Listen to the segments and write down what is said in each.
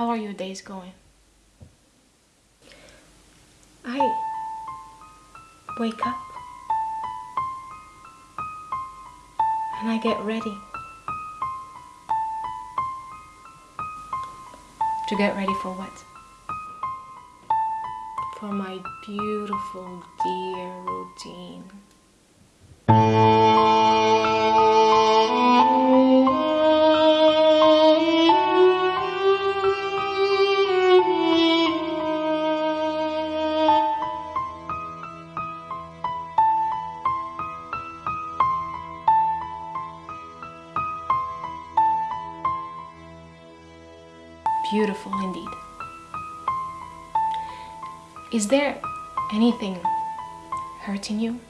How are your days going? I wake up and I get ready to get ready for what? For my beautiful dear Beautiful indeed. Is there anything hurting you?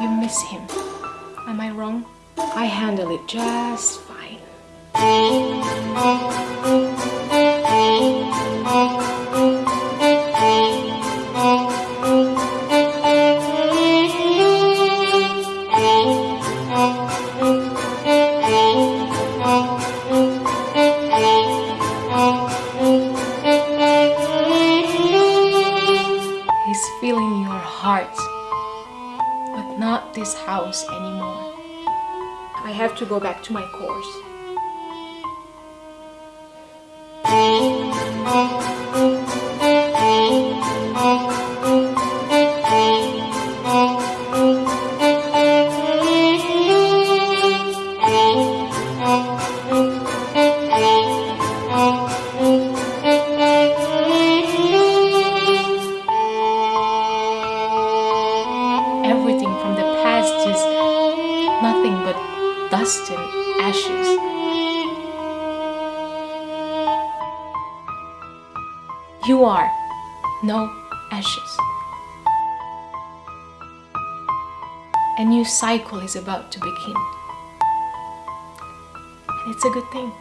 You miss him. Am I wrong? I handle it just fine. He's filling your heart, but not this house anymore. I have to go back to my course. Everything from the past is nothing but dust and ashes. You are no ashes. A new cycle is about to begin. And it's a good thing.